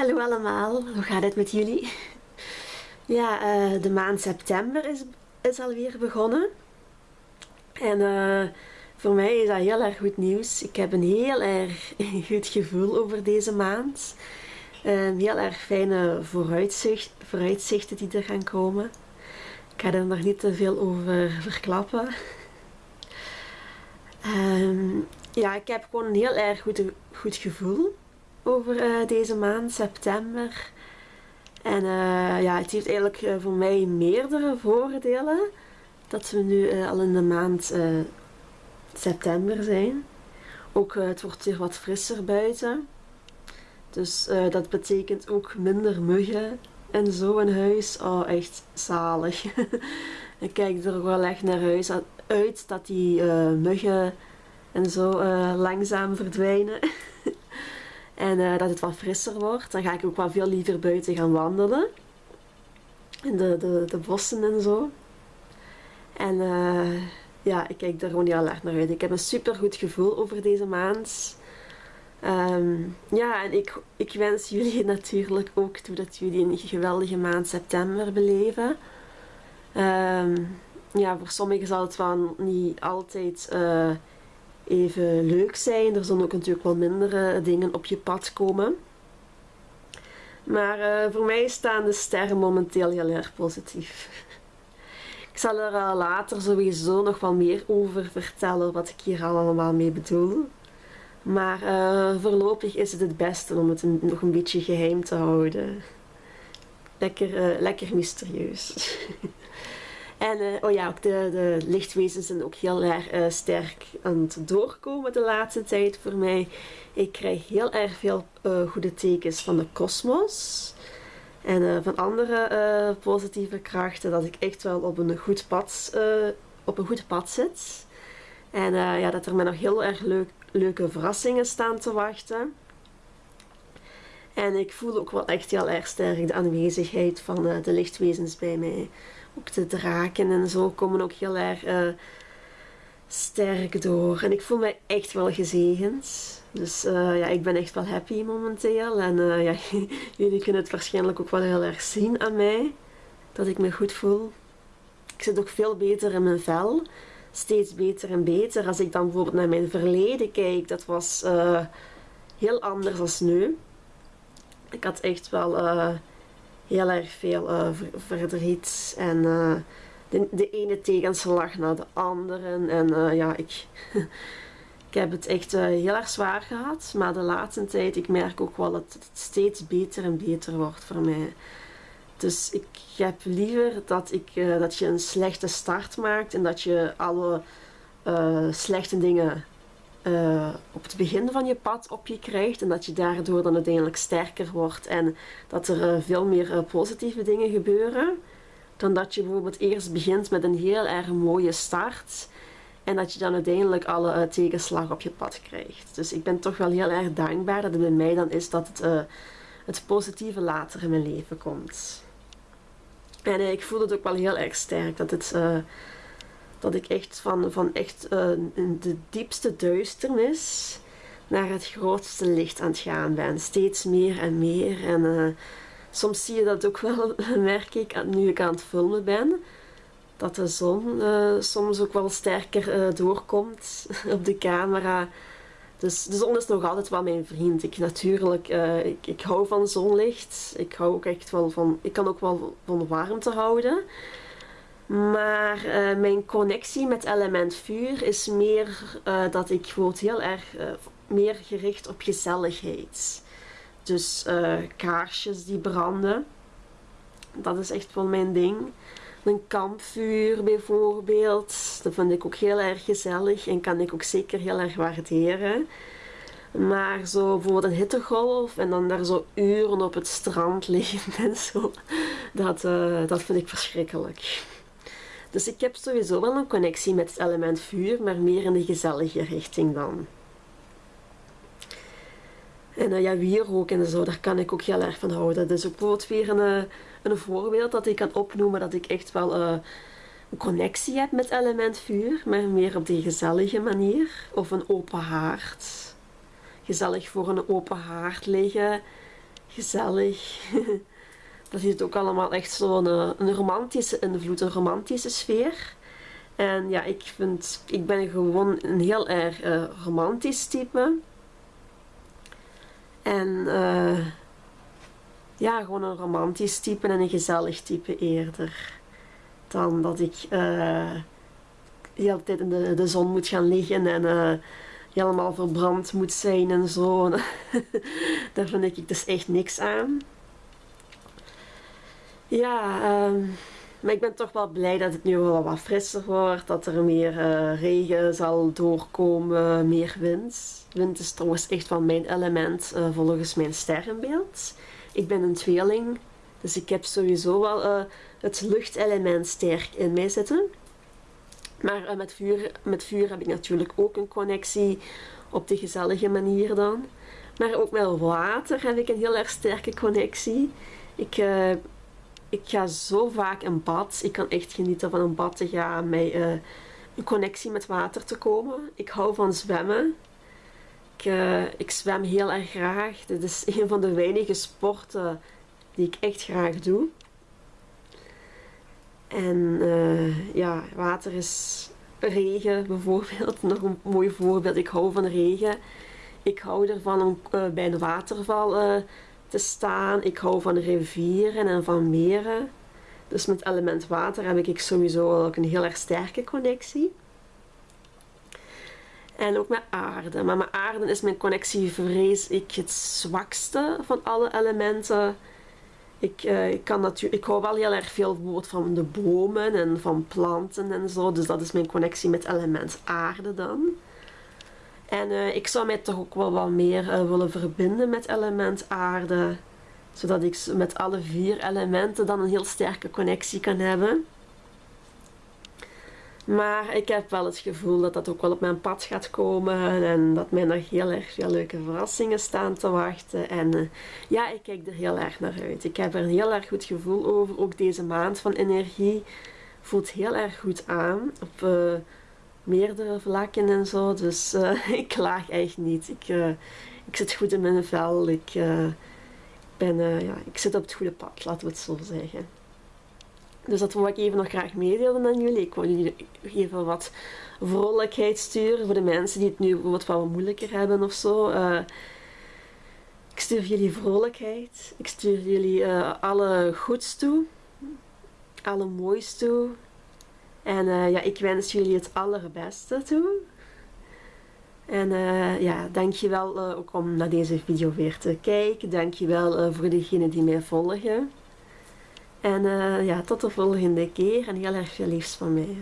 Hallo allemaal, hoe gaat het met jullie? Ja, eh, de maand september is, is alweer begonnen. En uh, voor mij is dat heel erg goed nieuws. Ik heb een heel erg goed gevoel over deze maand. Uh, heel erg fijne vooruitzicht, vooruitzichten die er gaan komen. Ik ga er nog niet te veel over verklappen. Um, ja, ik heb gewoon een heel erg goed, goed gevoel over uh, deze maand, september. En uh, ja, het heeft eigenlijk uh, voor mij meerdere voordelen dat we nu al in de maand september zijn. Ook het wordt weer wat frisser buiten. Dus dat betekent ook minder muggen en zo in huis. Oh, echt zalig. ik kijk er wel echt naar huis uit dat die muggen en zo langzaam verdwijnen. En uh, dat het wat frisser wordt. Dan ga ik ook wel veel liever buiten gaan wandelen. In de, de, de bossen en zo. En uh, ja, ik kijk er gewoon heel erg naar uit. Ik heb een super goed gevoel over deze maand. Um, ja, en ik, ik wens jullie natuurlijk ook toe dat jullie een geweldige maand september beleven. Um, ja, voor sommigen zal het wel niet altijd uh, even leuk zijn. Er zullen ook natuurlijk wel mindere dingen op je pad komen. Maar uh, voor mij staan de sterren momenteel heel erg positief. Ik zal er uh, later sowieso nog wel meer over vertellen wat ik hier allemaal mee bedoel. Maar voorlopig is het het beste om het nog een beetje geheim te houden. Lekker, lekker mysterieus. En uh, oh ja, ook de, de lichtwezens zijn ook heel erg uh, sterk aan het doorkomen de laatste tijd voor mij. Ik krijg heel erg veel uh, goede tekens van de kosmos. En van andere positieve krachten dat ik echt wel op een goed pad, op een goed pad zit. En ja, dat er me nog heel erg leuk, leuke verrassingen staan te wachten. En ik voel ook wel echt heel erg sterk de aanwezigheid van de lichtwezens bij mij ook de draken en zo komen ook heel erg uh, sterk door. En ik voel me echt wel gezegend. Dus uh, ja, ik ben echt wel happy momenteel. En ja, jullie kunnen het waarschijnlijk ook wel heel erg zien aan mij. Dat ik me goed voel. Ik zit ook veel beter in mijn vel. Steeds beter en beter. Als ik dan bijvoorbeeld naar mijn verleden kijk, dat was heel anders dan nu. Ik had echt wel heel erg veel uh, verdriet en uh, de, de, ene tegenslag naar de andere. En ja, ik, ik heb het echt heel erg zwaar gehad. Maar de laatste tijd, ik merk ook wel dat het steeds beter en beter wordt voor mij. Dus ik heb liever dat, ik, dat je een slechte start maakt en dat je alle slechte dingen uh, op het begin van je pad op je krijgt en dat je daardoor dan uiteindelijk sterker wordt en dat er uh, veel meer uh, positieve dingen gebeuren dan dat je bijvoorbeeld eerst begint met een heel erg mooie start en dat je dan uiteindelijk alle tegenslag op je pad krijgt. Dus ik ben toch wel heel erg dankbaar dat het bij mij dan is dat het, het positieve later in mijn leven komt. En ik voel het ook wel heel erg sterk dat het dat ik echt van, van echt uh, de diepste duisternis naar het grootste licht aan het gaan ben. Steeds meer en meer. En uh, soms zie je dat ook wel, merk ik, nu ik aan het filmen ben. Dat de zon uh, soms ook wel sterker doorkomt op de camera. Dus de zon is nog altijd wel mijn vriend. Ik natuurlijk, ik, ik hou van zonlicht. Ik hou ook echt wel van, ik kan ook wel van warmte houden. Maar uh, mijn connectie met element vuur is meer uh, dat ik word heel erg uh, meer gericht op gezelligheid. Dus kaarsjes die branden. Dat is echt wel mijn ding. Een kampvuur bijvoorbeeld. Dat vind ik ook heel erg gezellig en kan ik ook zeker heel erg waarderen. Maar zo bijvoorbeeld een hittegolf en dan daar zo uren op het strand liggen en zo. Dat, dat vind ik verschrikkelijk. Dus ik heb sowieso wel een connectie met het element vuur, maar meer in de gezellige richting dan. En uh, ja, wierook en zo, daar kan ik ook heel erg van houden. Dus ook bijvoorbeeld weer een, eh, een voorbeeld dat ik kan opnoemen dat ik echt wel uh, een connectie heb met element vuur, maar meer op die gezellige manier. Of een open haard. Gezellig voor een open haard liggen gezellig. dat heeft ook allemaal echt zo'n een romantische invloed, een romantische sfeer. En ja, ik vind, ik ben gewoon een heel erg uh, romantisch type. En uh, ja, gewoon een romantisch type en een gezellig type eerder. Dan dat ik uh, de hele tijd in de, de zon moet gaan liggen en helemaal verbrand moet zijn en zo. Daar vind ik dus echt niks aan. Ja, um, maar ik ben toch wel blij dat het nu wel wat frisser wordt. Dat er meer uh, regen zal doorkomen, meer wind. Wind is trouwens echt wel mijn element uh, volgens mijn sterrenbeeld. Ik ben een tweeling, dus ik heb sowieso wel uh, het luchtelement sterk in mij zitten. Maar met, vuur, met vuur heb ik natuurlijk ook een connectie op de gezellige manier dan. Maar ook met water heb ik een heel erg sterke connectie. Ik ik ga zo vaak in bad. Ik kan echt genieten van een bad te gaan, met uh, een connectie met water te komen. Ik hou van zwemmen. Ik, uh, ik zwem heel erg graag. Dit is een van de weinige sporten die ik echt graag doe. En uh, ja, water is regen bijvoorbeeld. Nog een mooi voorbeeld. Ik hou van regen. Ik hou ervan om bij een waterval te staan. Ik hou van rivieren en van meren. Dus met element water heb ik sowieso ook een heel erg sterke connectie. En ook met aarde. Maar met aarde is mijn connectie, vrees ik, het zwakste van alle elementen. Ik, uh, ik, kan natuurlijk, ik hou wel heel erg veel van de bomen en van planten en zo. Dus dat is mijn connectie met element aarde dan. En uh, ik zou mij toch ook wel wat meer uh, willen verbinden met element aarde. Zodat ik met alle vier elementen dan een heel sterke connectie kan hebben. Maar ik heb wel het gevoel dat dat ook wel op mijn pad gaat komen. En dat mij nog heel erg veel leuke verrassingen staan te wachten. En uh, ja, ik kijk er heel erg naar uit. Ik heb er een heel erg goed gevoel over. Ook deze maand van energie voelt heel erg goed aan. Op meerdere vlakken en zo. Dus uh, ik klaag echt niet. Ik, uh, ik zit goed in mijn vel. Ik, uh, ben, ja, ik zit op het goede pad, laten we het zo zeggen. Dus dat wil ik even nog graag meedelen aan jullie. Ik wil jullie even wat vrolijkheid sturen voor de mensen die het nu wat, wat moeilijker hebben of zo. ik stuur jullie vrolijkheid. Ik stuur jullie alle goeds toe. Alle moois toe. En uh, ja, ik wens jullie het allerbeste toe. En uh, ja, dankjewel uh, ook om naar deze video weer te kijken. Dankjewel voor degenen die mij volgen. En ja, tot de volgende keer en heel erg veel liefst van mij.